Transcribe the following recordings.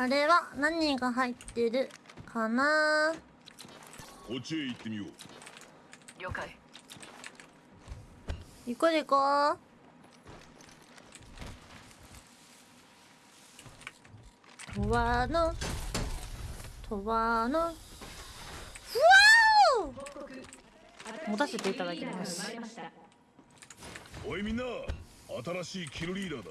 あれは何が入ってるかな？こっちへ行ってみよう。了解。行こうで行こう。とわのとわの。ふわお！持たせていただきます。おいみんな新しいキルリーダーだ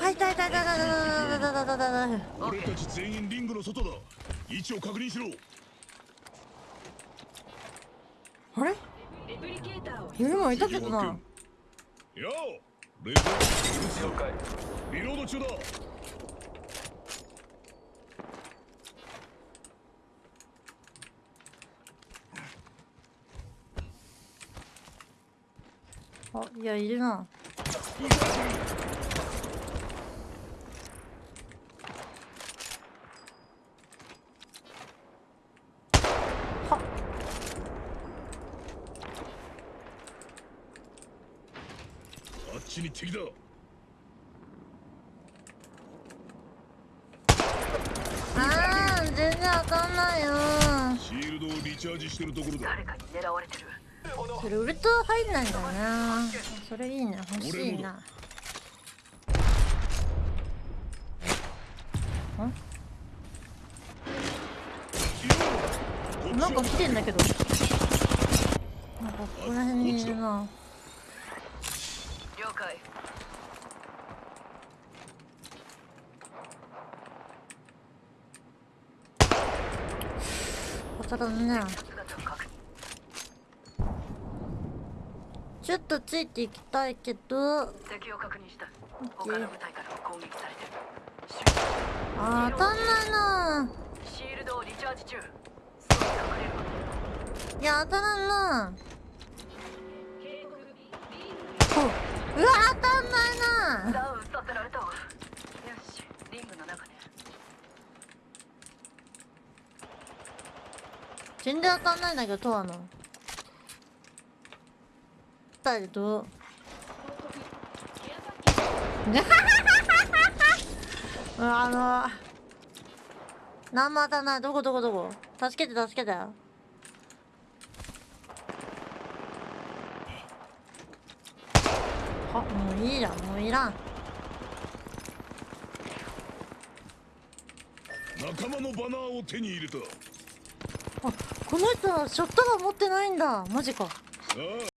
痛い痛い痛い痛い痛い痛い痛い痛い俺たち全員リングの外だ位置を確認しろあれレプリケーターを夜もいたけどなようレーザー了解リロード中だあいやいるなはあっちに敵だ。あー全然わかんないよ。シールドをリチャージしてるところだ。誰かに狙われてるそれウルト入んないんだよな。それいいね欲しいな。なんか来てんだけど。なんかここら辺にいるな。了解。当たらんね姿を確認ちょっとついていきたいけど。敵を確認した。他の部隊からも攻撃されてる。あー当たんないな。シールドをリチャージ中。いや当たらんな。ほううわ当たんないな。ダウンさせられたわ。よしリングの中ね全然当たんないんだけどトアのだけどうわあの何も当たんない。どこどこどこ？助けて助けて。あもういいじゃん。もういらん。仲間のバナーを手に入れた。あこの人はショットガン持ってないんだ。マジか。さあ